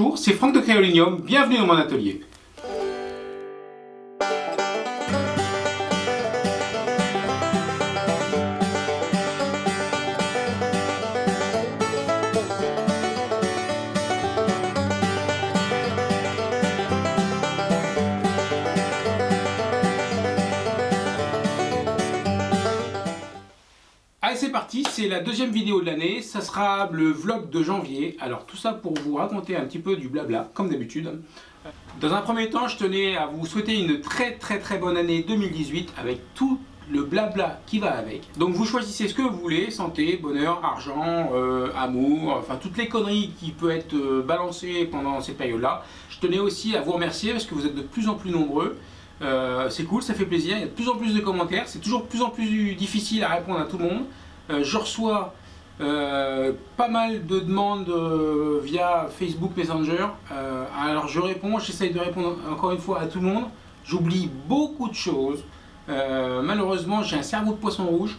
Bonjour, c'est Franck de Créolinium, bienvenue dans mon atelier. La deuxième vidéo de l'année, ça sera le vlog de janvier. Alors tout ça pour vous raconter un petit peu du blabla, comme d'habitude. Dans un premier temps, je tenais à vous souhaiter une très très très bonne année 2018 avec tout le blabla qui va avec. Donc vous choisissez ce que vous voulez, santé, bonheur, argent, euh, amour, enfin toutes les conneries qui peuvent être euh, balancées pendant cette période-là. Je tenais aussi à vous remercier parce que vous êtes de plus en plus nombreux. Euh, c'est cool, ça fait plaisir, il y a de plus en plus de commentaires, c'est toujours de plus en plus difficile à répondre à tout le monde. Euh, je reçois euh, pas mal de demandes via Facebook Messenger, alors je réponds, j'essaye de répondre encore une fois à tout le monde, j'oublie beaucoup de choses, malheureusement j'ai un cerveau de poisson rouge,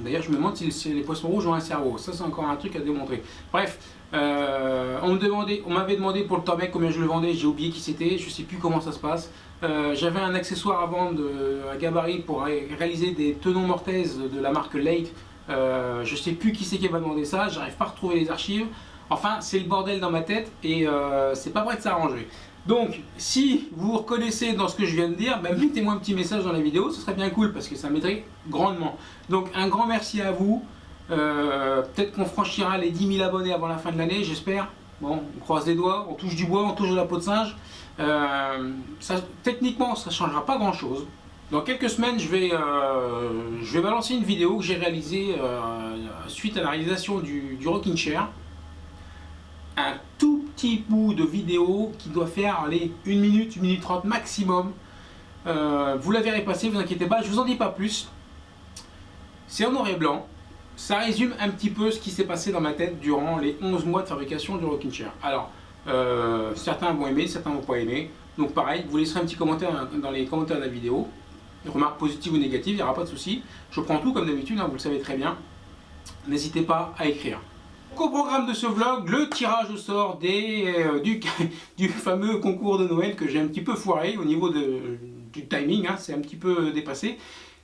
D'ailleurs, je me demande si les poissons rouges ont un cerveau. Ça, c'est encore un truc à démontrer. Bref, euh, on m'avait demandé pour le Torbec combien je le vendais. J'ai oublié qui c'était. Je sais plus comment ça se passe. Euh, j'avais un accessoire à vendre, un gabarit pour réaliser des tenons mortaises de la marque Lake. Euh, je sais plus qui c'est qui m'a demandé ça. J'arrive pas à retrouver les archives. Enfin, c'est le bordel dans ma tête et euh, c'est pas prêt de s'arranger. Donc, si vous vous reconnaissez dans ce que je viens de dire, ben, mettez-moi un petit message dans la vidéo, ce serait bien cool parce que ça m'aiderait grandement. Donc, un grand merci à vous. Euh, peut-être qu'on franchira les 10 000 abonnés avant la fin de l'année, j'espère. Bon, on croise les doigts, on touche du bois, on touche de la peau de singe. Euh, techniquement, ça ne changera pas grand-chose. Dans quelques semaines, je vais, euh, je vais balancer une vidéo que j'ai réalisée suite à la réalisation du, du Rocking Chair. Petit bout de vidéo qui doit faire aller 1 minute, 1 minute 30 maximum. Euh, vous la verrez passer, vous inquiétez pas, je vous en dis pas plus. C'est en noir et blanc. Ça résume un petit peu ce qui s'est passé dans ma tête durant les 11 mois de fabrication du Rocking Chair. Alors, euh, certains vont aimer, certains vont pas aimer. Donc pareil, vous laisserez un petit commentaire dans les commentaires de la vidéo. Remarques positives ou négatives, il n'y aura pas de souci. Je prends tout comme d'habitude, hein, vous le savez très bien. N'hésitez pas à écrire. Au programme de ce vlog, le tirage au sort euh, du, fameux concours de Noël que j'ai un petit peu foiré au niveau du timing, hein, c'est un petit peu dépassé.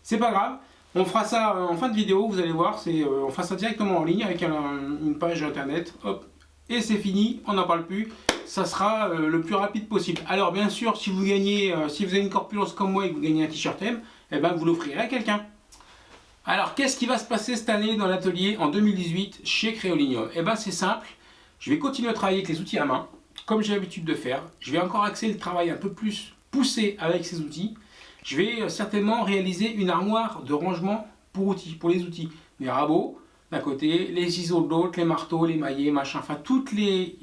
C'est pas grave, on fera ça en fin de vidéo, vous allez voir, euh, on fera ça directement en ligne avec une page internet, hop, et c'est fini, on n'en parle plus, ça sera euh, le plus rapide possible. Alors bien sûr, si vous gagnez, si vous avez une corpulence comme moi et que vous gagnez un t-shirt M, eh ben vous l'offrirez à quelqu'un. Alors, qu'est-ce qui va se passer cette année dans l'atelier en 2018 chez Créolinium Eh bien, c'est simple. Je vais continuer à travailler avec les outils à main, comme j'ai l'habitude de faire. Je vais encore axer le travail un peu plus poussé avec ces outils. Je vais euh, certainement réaliser une armoire de rangement pour outils, pour les outils. Les rabots d'un côté, les ciseaux de l'autre, les marteaux, les maillets, machin, enfin les,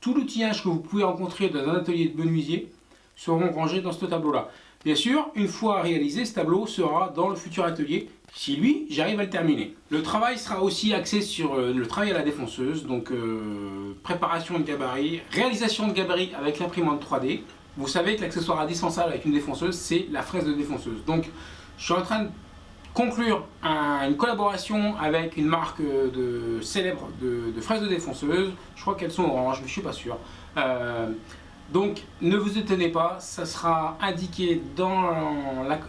tout l'outillage que vous pouvez rencontrer dans un atelier de menuisier seront rangés dans ce tableau-là. Bien sûr, une fois réalisé, ce tableau sera dans le futur atelier, si lui, j'arrive à le terminer. Le travail sera aussi axé sur euh, le travail à la défonceuse, donc euh, préparation de gabarit, réalisation de gabarit avec l'imprimante 3D. Vous savez que l'accessoire indispensable avec une défonceuse, c'est la fraise de défonceuse. Donc, je suis en train de conclure une collaboration avec une marque de, célèbre de, fraises de défonceuse. Je crois qu'elles sont oranges, mais je suis pas sûr. Euh, donc ne vous étonnez pas, ça sera indiqué dans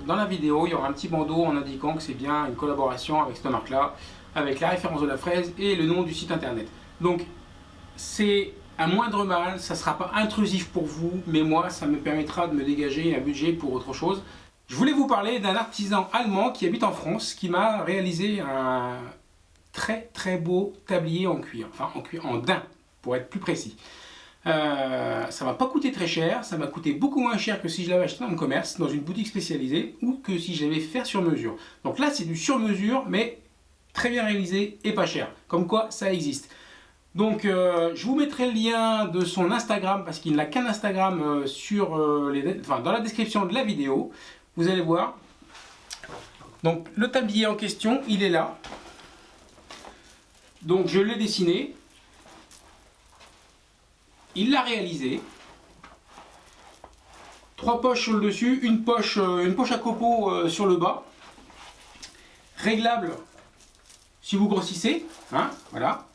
la, vidéo, il y aura un petit bandeau en indiquant que c'est bien une collaboration avec cette marque là, avec la référence de la fraise et le nom du site internet. Donc c'est un moindre mal, ça ne sera pas intrusif pour vous, mais moi ça me permettra de me dégager un budget pour autre chose. Je voulais vous parler d'un artisan allemand qui habite en France, qui m'a réalisé un très très beau tablier en cuir, enfin en cuir, en daim pour être plus précis. Euh, ça m'a pas coûté très cher, ça m'a coûté beaucoup moins cher que si je l'avais acheté dans le commerce, dans une boutique spécialisée, ou que si je l'avais fait sur mesure. Donc là, c'est du sur mesure, mais très bien réalisé et pas cher. Comme quoi, ça existe. Donc, euh, je vous mettrai le lien de son Instagram, parce qu'il n'a qu'un Instagram euh, sur, les, enfin, dans la description de la vidéo. Vous allez voir. Donc, le tablier en question, il est là. Donc, je l'ai dessiné. Il l'a réalisé. Trois poches sur le dessus, une poche, euh, une poche à copeaux euh, sur le bas. Réglable si vous grossissez. Hein, voilà.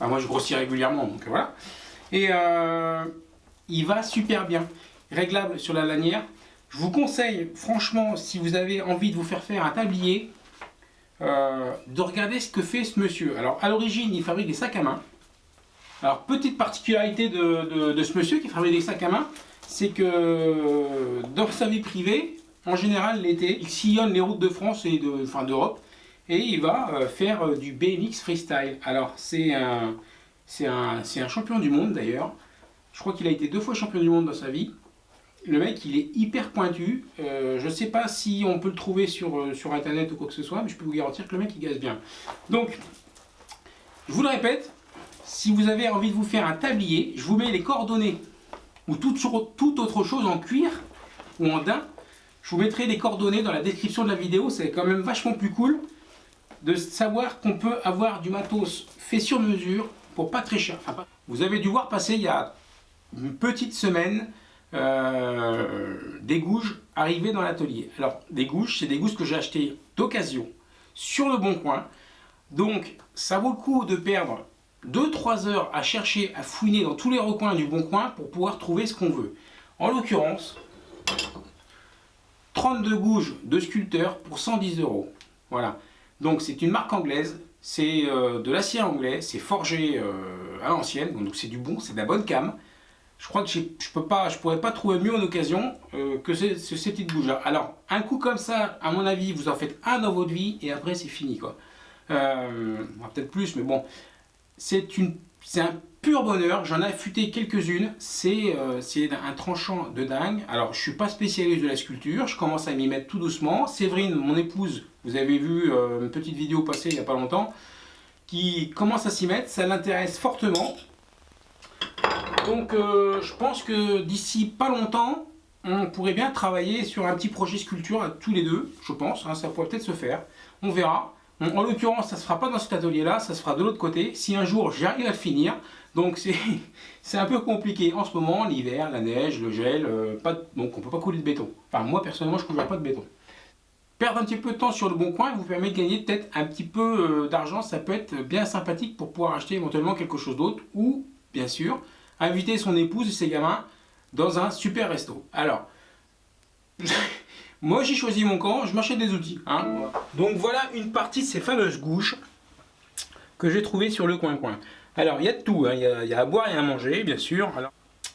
moi je grossis régulièrement, donc voilà. Et euh, il va super bien. Réglable sur la lanière. Je vous conseille, franchement, si vous avez envie de vous faire faire un tablier, de regarder ce que fait ce monsieur. Alors, à l'origine, il fabrique des sacs à main. Alors, petite particularité de, ce monsieur qui fabrique des sacs à main, c'est que dans sa vie privée, en général, l'été, il sillonne les routes de France et de, enfin, d'Europe et il va euh, faire euh, du BMX freestyle. Alors, c'est un, un, un champion du monde d'ailleurs. Je crois qu'il a été deux fois champion du monde dans sa vie le mec il est hyper pointu. Euh, je ne sais pas si on peut le trouver sur, sur internet ou quoi que ce soit, mais je peux vous garantir que le mec il gaze bien. Donc, je vous le répète, si vous avez envie de vous faire un tablier, je vous mets les coordonnées ou toute, autre chose en cuir ou en daim. Je vous mettrai les coordonnées dans la description de la vidéo, c'est quand même vachement plus cool de savoir qu'on peut avoir du matos fait sur mesure pour pas très cher. vous avez dû voir passer il y a une petite semaine euh, des gouges arrivées dans l'atelier. Alors, des gouges, c'est des gouges que j'ai acheté d'occasion sur le bon coin. Donc, ça vaut le coup de perdre 2-3 heures à chercher, à fouiner dans tous les recoins du bon coin pour pouvoir trouver ce qu'on veut. En l'occurrence, 32 gouges de sculpteur pour 110 euros. Voilà. Donc, c'est une marque anglaise. C'est euh, de l'acier anglais. C'est forgé euh, à l'ancienne. Donc, c'est du bon, c'est de la bonne cam je crois que je peux pas, je pourrais pas trouver mieux en occasion euh, que ces, petites bouges là. Alors, un coup comme ça, à mon avis, vous en faites un dans votre vie et après c'est fini quoi. Peut-être plus, mais bon, c'est un pur bonheur. J'en ai affûté quelques-unes. Euh, c'est un tranchant de dingue. Alors, je suis pas spécialiste de la sculpture. Je commence à m'y mettre tout doucement. Séverine, mon épouse, vous avez vu euh, une petite vidéo passée il y a pas longtemps, qui commence à s'y mettre. Ça l'intéresse fortement. Donc euh, je pense que d'ici pas longtemps, on pourrait bien travailler sur un petit projet sculpture tous les deux, je pense, hein, ça pourrait peut-être se faire, on verra. En l'occurrence, ça ne se fera pas dans cet atelier-là, ça se fera de l'autre côté, si un jour j'arrive à le finir. Donc c'est un peu compliqué en ce moment, l'hiver, la neige, le gel, euh, donc on ne peut pas couler de béton. Enfin moi personnellement je ne coulerai pas de béton. Perdre un petit peu de temps sur le bon coin vous permet de gagner peut-être un petit peu euh, d'argent, ça peut être bien sympathique pour pouvoir acheter éventuellement quelque chose d'autre ou bien sûr inviter son épouse et ses gamins dans un super resto. Alors, moi j'ai choisi mon camp, je m'achète des outils. Hein. Donc voilà une partie de ces fameuses gouches que j'ai trouvées sur le coin-coin. Alors il y a de tout, hein. il, y a, à boire et à manger bien sûr.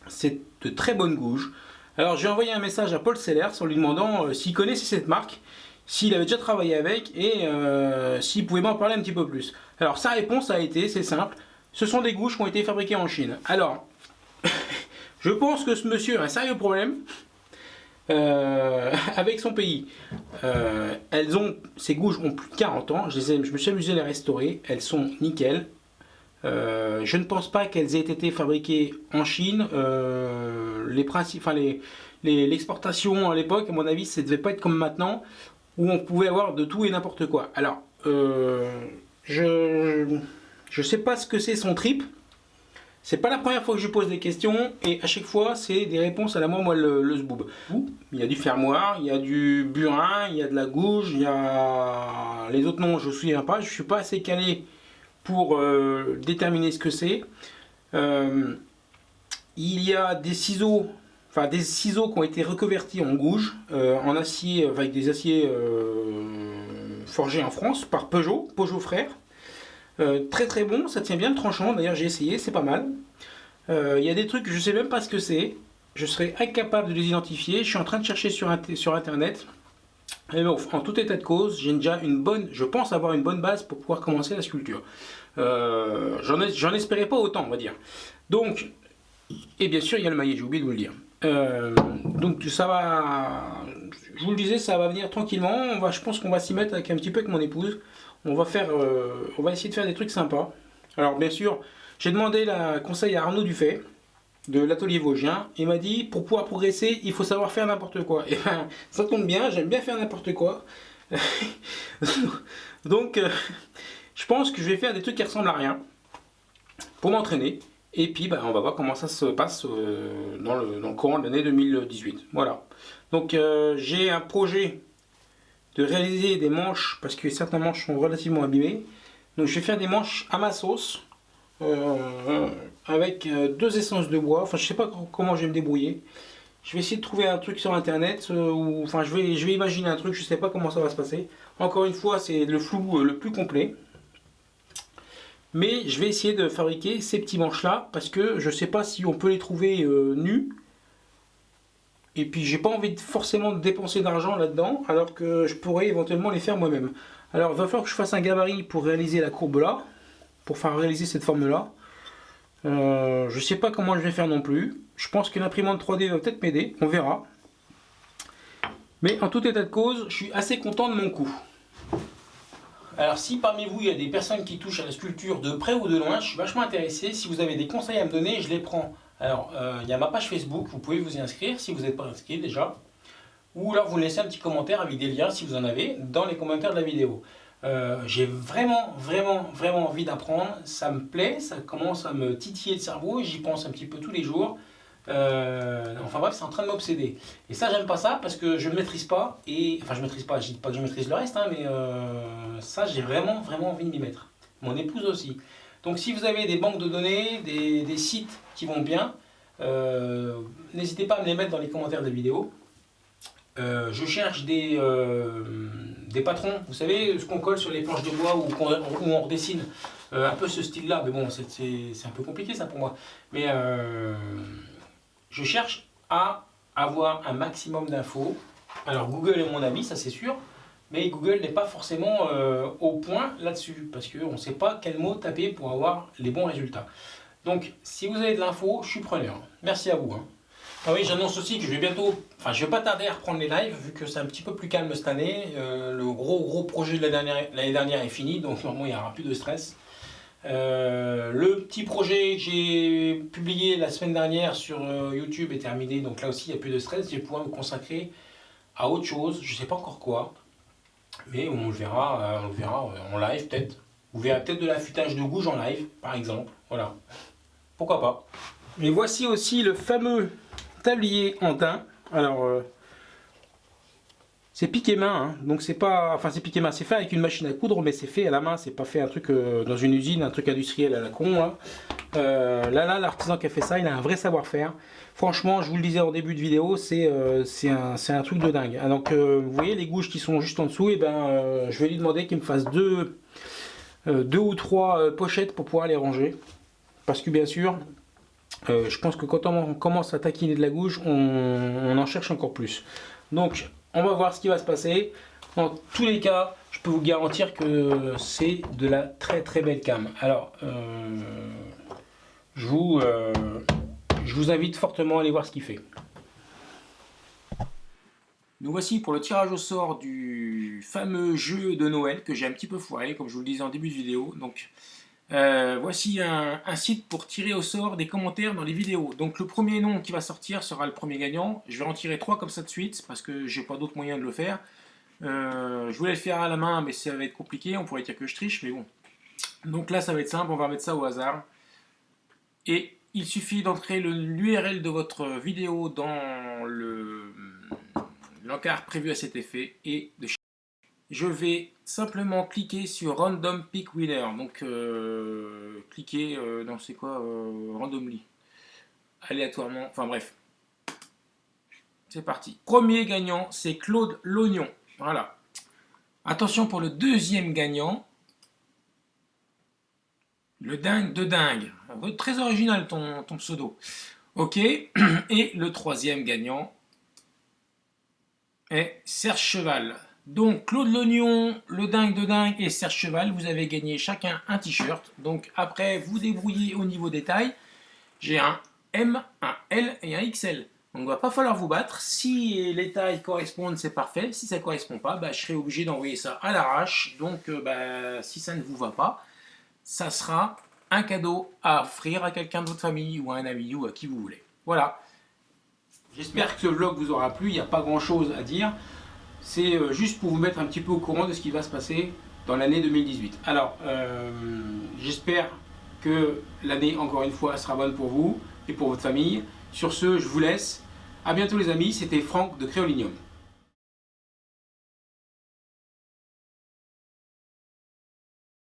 C'est de très bonnes gouges. Alors j'ai envoyé un message à Paul Sellers en lui demandant euh, s'il connaissait cette marque, s'il avait déjà travaillé avec et euh, s'il pouvait m'en parler un petit peu plus. Alors sa réponse a été, c'est simple, ce sont des gouches qui ont été fabriquées en Chine. Alors, je pense que ce monsieur a un sérieux problème euh, avec son pays. Euh, elles ont, ces gouges ont plus de 40 ans, je, les me suis amusé à les restaurer, elles sont nickel. Euh, je ne pense pas qu'elles aient été fabriquées en Chine. les l'exportation à l'époque, à mon avis, ça ne devait pas être comme maintenant, où on pouvait avoir de tout et n'importe quoi. Alors, je ne sais pas ce que c'est son trip. C'est pas la première fois que je pose des questions et à chaque fois c'est des réponses à la moi moi le, le zboob. Il y a du fermoir, il y a du burin, il y a de la gouge, il y a les autres noms je ne me souviens pas, je suis pas assez calé pour euh, déterminer ce que c'est. Euh, il y a des ciseaux, enfin des ciseaux qui ont été reconvertis en gouge, euh, en acier, avec des aciers forgés en France par Peugeot, Peugeot Frères. Euh, très très bon, ça tient bien le tranchant, d'ailleurs j'ai essayé, c'est pas mal. Euh, il y a des trucs, je sais même pas ce que c'est, je serais incapable de les identifier, je suis en train de chercher sur, sur internet. Mais bon, en tout état de cause, j'ai déjà une bonne, je pense avoir une bonne base pour pouvoir commencer la sculpture. Euh, J'en espérais pas autant, on va dire. Donc, et bien sûr, il y a le maillet, j'ai oublié de vous le dire. Donc ça va, je vous le disais, ça va venir tranquillement. On va, je pense qu'on va s'y mettre avec un petit peu avec mon épouse on va, faire, euh, on va essayer de faire des trucs sympas. Alors bien sûr, j'ai demandé la conseil à Arnaud Dufay de l'atelier Vosgien. Il m'a dit, pour pouvoir progresser, il faut savoir faire n'importe quoi. Et ben, ça tombe bien, j'aime bien faire n'importe quoi. Donc, euh, je pense que je vais faire des trucs qui ressemblent à rien pour m'entraîner. Et puis, ben, on va voir comment ça se passe euh, dans, le, dans, le, courant de l'année 2018. Voilà. Donc, j'ai un projet de réaliser des manches, parce que certains manches sont relativement abîmées. Donc je vais faire des manches à ma sauce, euh, avec deux essences de bois. Enfin, je sais pas comment je vais me débrouiller. Je vais essayer de trouver un truc sur internet, ou enfin je vais, je vais imaginer un truc, je sais pas comment ça va se passer. Encore une fois, c'est le flou le plus complet. Mais je vais essayer de fabriquer ces petits manches là, parce que je sais pas si on peut les trouver nus et puis j'ai pas envie de forcément de dépenser d'argent là-dedans, alors que je pourrais éventuellement les faire moi-même. Alors il va falloir que je fasse un gabarit pour réaliser la courbe là, pour faire réaliser cette forme là. Euh, je sais pas comment je vais faire non plus. Je pense que l'imprimante 3D va peut-être m'aider, on verra. Mais en tout état de cause, je suis assez content de mon coup. Alors si parmi vous il y a des personnes qui touchent à la sculpture de près ou de loin, je suis vachement intéressé. Si vous avez des conseils à me donner, je les prends. Alors euh, il y a ma page Facebook, vous pouvez vous y inscrire si vous n'êtes pas inscrit déjà. Ou alors vous laissez un petit commentaire avec des liens si vous en avez dans les commentaires de la vidéo. Euh, j'ai vraiment, vraiment, vraiment envie d'apprendre. Ça me plaît, ça commence à me titiller le cerveau j'y pense un petit peu tous les jours. Euh, enfin bref, c'est en train de m'obséder. Et ça, j'aime pas ça parce que je ne maîtrise pas. Et enfin, je maîtrise pas. Je dis pas que je maîtrise le reste, hein, mais ça, j'ai vraiment, vraiment envie de m'y mettre. Mon épouse aussi. Donc, si vous avez des banques de données, des, sites qui vont bien, euh, n'hésitez pas à me les mettre dans les commentaires de la vidéo. je cherche des, des patrons, vous savez, ce qu'on colle sur les planches de bois ou où on redessine un peu ce style-là. Mais bon, c'est un peu compliqué ça pour moi. Mais je cherche à avoir un maximum d'infos. Alors Google est mon ami, ça c'est sûr, mais Google n'est pas forcément euh, au point là-dessus, parce qu'on ne sait pas quel mot taper pour avoir les bons résultats. Donc si vous avez de l'info, je suis preneur. Merci à vous. Hein. Ah oui, j'annonce aussi que je vais bientôt, enfin je vais pas tarder à reprendre les lives, vu que c'est un petit peu plus calme cette année. Euh, le gros gros projet de l'année dernière, est fini, donc normalement il n'y aura plus de stress. Euh, le petit projet que j'ai publié la semaine dernière sur YouTube est terminé, donc là aussi il n'y a plus de stress, je vais pouvoir me consacrer à autre chose, je ne sais pas encore quoi, mais on le verra, euh, on verra en live peut-être. Vous verrez peut-être de l'affûtage de gouge en live, par exemple, voilà, pourquoi pas. Et voici aussi le fameux tablier en teint, alors c'est piqué main, hein. donc c'est pas, enfin c'est piqué main, c'est fait avec une machine à coudre, mais c'est fait à la main, c'est pas fait un truc euh, dans une usine, un truc industriel à la con. Là, euh, là, là l'artisan qui a fait ça, il a un vrai savoir-faire. Franchement, je vous le disais en début de vidéo, c'est euh, un, un, truc de dingue. Ah, donc vous voyez les gouges qui sont juste en dessous, et ben je vais lui demander qu'il me fasse deux, deux ou trois pochettes pour pouvoir les ranger. Parce que bien sûr, je pense que quand on commence à taquiner de la gouge, on, on en cherche encore plus. Donc on va voir ce qui va se passer. En tous les cas, je peux vous garantir que c'est de la très très belle cam. Alors, euh, je, vous, euh, je vous invite fortement à aller voir ce qu'il fait. Nous voici pour le tirage au sort du fameux jeu de Noël que j'ai un petit peu foiré, comme je vous le disais en début de vidéo. Donc, euh, voici un, site pour tirer au sort des commentaires dans les vidéos. Donc le premier nom qui va sortir sera le premier gagnant. Je vais en tirer trois comme ça de suite parce que j'ai pas d'autre moyen de le faire. Euh, je voulais le faire à la main mais ça va être compliqué. On pourrait dire que je triche mais bon. Donc là ça va être simple, on va mettre ça au hasard. Et il suffit d'entrer l'URL de votre vidéo dans l'encart prévu à cet effet et de je vais simplement cliquer sur Random Pick Winner. Donc, euh, cliquer euh, dans c'est quoi euh, Randomly. Aléatoirement. Enfin, bref. C'est parti. Premier gagnant, c'est Claude Lognon. Voilà. Attention pour le deuxième gagnant. Le dingue de dingue. Très original ton, ton pseudo. Ok. Et le troisième gagnant est Serge Cheval. Donc Claude Lognon, le dingue de dingue et Serge Cheval, vous avez gagné chacun un t-shirt. Donc après, vous débrouillez au niveau des tailles. J'ai un M, un L et un XL. Donc il va pas falloir vous battre. Si les tailles correspondent, c'est parfait. Si ça ne correspond pas, bah, je serai obligé d'envoyer ça à l'arrache. Donc euh, bah, si ça ne vous va pas, ça sera un cadeau à offrir à quelqu'un de votre famille ou à un ami ou à qui vous voulez. Voilà. J'espère que ce vlog vous aura plu. Il n'y a pas grand chose à dire c'est euh, juste pour vous mettre un petit peu au courant de ce qui va se passer dans l'année 2018. Alors, euh, j'espère que l'année, encore une fois, sera bonne pour vous et pour votre famille. Sur ce, je vous laisse. A bientôt les amis, c'était Franck de Créolinium.